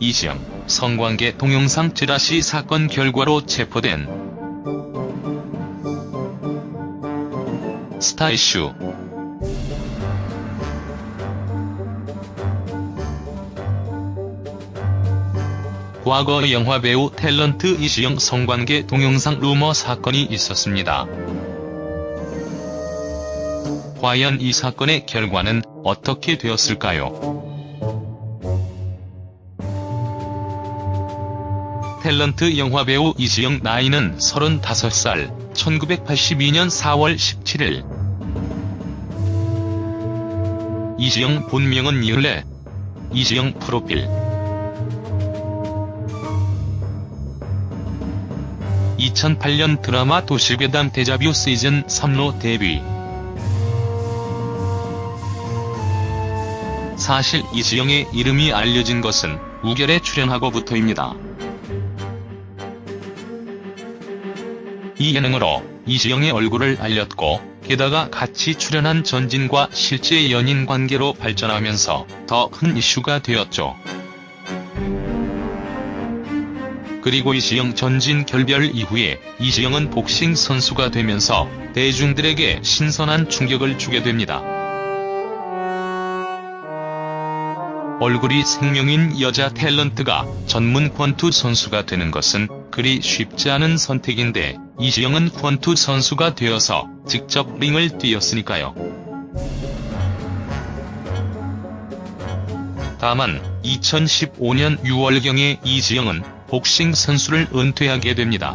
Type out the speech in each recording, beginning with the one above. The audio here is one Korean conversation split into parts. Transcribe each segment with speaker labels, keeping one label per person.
Speaker 1: 이지영, 성관계 동영상 찌라시 사건 결과로 체포된 스타 이슈 과거 영화배우 탤런트 이시영 성관계 동영상 루머 사건이 있었습니다. 과연 이 사건의 결과는 어떻게 되었을까요? 탤런트 영화배우 이시영 나이는 35살, 1982년 4월 17일. 이시영 본명은 이을레. 이시영 프로필 2008년 드라마 도시괴담 데자뷰 시즌 3로 데뷔. 사실 이지영의 이름이 알려진 것은 우결에 출연하고부터입니다. 이 예능으로 이지영의 얼굴을 알렸고 게다가 같이 출연한 전진과 실제 연인 관계로 발전하면서 더 큰 이슈가 되었죠. 그리고 이시영 전진 결별 이후에 이시영은 복싱 선수가 되면서 대중들에게 신선한 충격을 주게 됩니다. 얼굴이 생명인 여자 탤런트가 전문 권투 선수가 되는 것은 그리 쉽지 않은 선택인데 이시영은 권투 선수가 되어서 직접 링을 뛰었으니까요. 다만 2015년 6월경에 이지영은 복싱 선수를 은퇴하게 됩니다.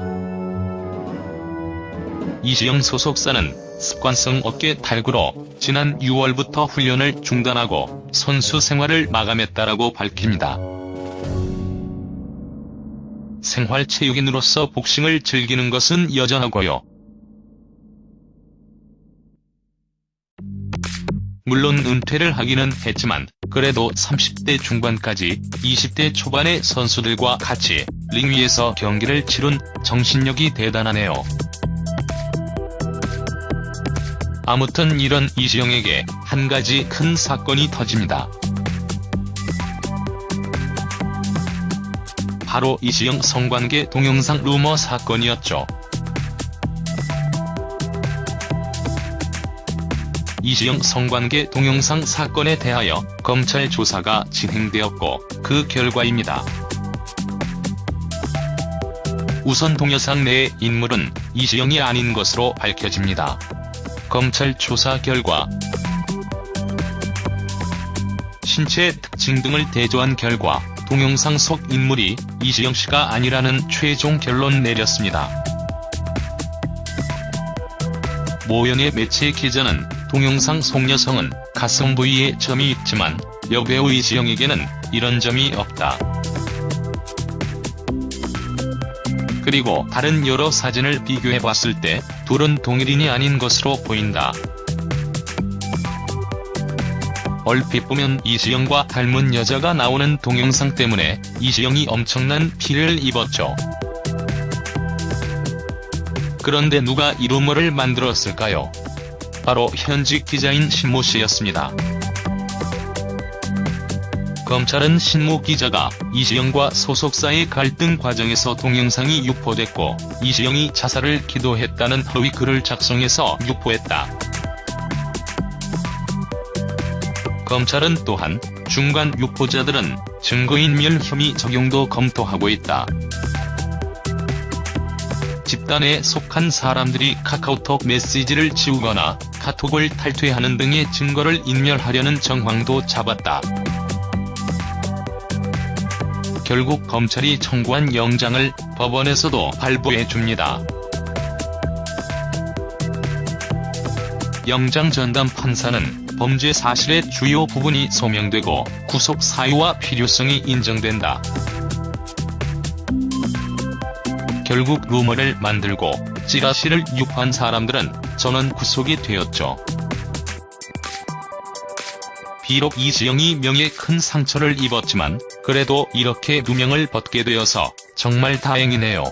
Speaker 1: 이지영 소속사는 습관성 어깨 탈구로 지난 6월부터 훈련을 중단하고 선수 생활을 마감했다라고 밝힙니다. 생활체육인으로서 복싱을 즐기는 것은 여전하고요. 물론 은퇴를 하기는 했지만 그래도 30대 중반까지 20대 초반의 선수들과 같이 링 위에서 경기를 치룬 정신력이 대단하네요. 아무튼 이런 이지영에게 한 가지 큰 사건이 터집니다. 바로 이지영 성관계 동영상 루머 사건이었죠. 이지영 성관계 동영상 사건에 대하여 검찰 조사가 진행되었고 그 결과입니다. 우선 동영상 내의 인물은 이지영이 아닌 것으로 밝혀집니다. 검찰 조사 결과 신체 특징 등을 대조한 결과 동영상 속 인물이 이지영 씨가 아니라는 최종 결론 내렸습니다. 모연의 매체 기자는 동영상 속 여성은 가슴 부위에 점이 있지만 여배우 이지영에게는 이런 점이 없다. 그리고 다른 여러 사진을 비교해봤을 때 둘은 동일인이 아닌 것으로 보인다. 얼핏 보면 이지영과 닮은 여자가 나오는 동영상 때문에 이지영이 엄청난 피해를 입었죠. 그런데 누가 이 루머를 만들었을까요? 바로 현직 기자인 신모 씨였습니다. 검찰은 신모 기자가 이지영과 소속사의 갈등 과정에서 동영상이 유포됐고 이지영이 자살을 기도했다는 허위 글을 작성해서 유포했다. 검찰은 또한 중간 유포자들은 증거인멸 혐의 적용도 검토하고 있다. 집단에 속한 사람들이 카카오톡 메시지를 지우거나 카톡을 탈퇴하는 등의 증거를 인멸하려는 정황도 잡았다. 결국 검찰이 청구한 영장을 법원에서도 발부해줍니다. 영장 전담 판사는 범죄 사실의 주요 부분이 소명되고 구속 사유와 필요성이 인정된다. 결국 루머를 만들고 찌라시를 유포한 사람들은 전원 구속이 되었죠. 비록 이지영이 명예 큰 상처를 입었지만 그래도 이렇게 누명을 벗게 되어서 정말 다행이네요.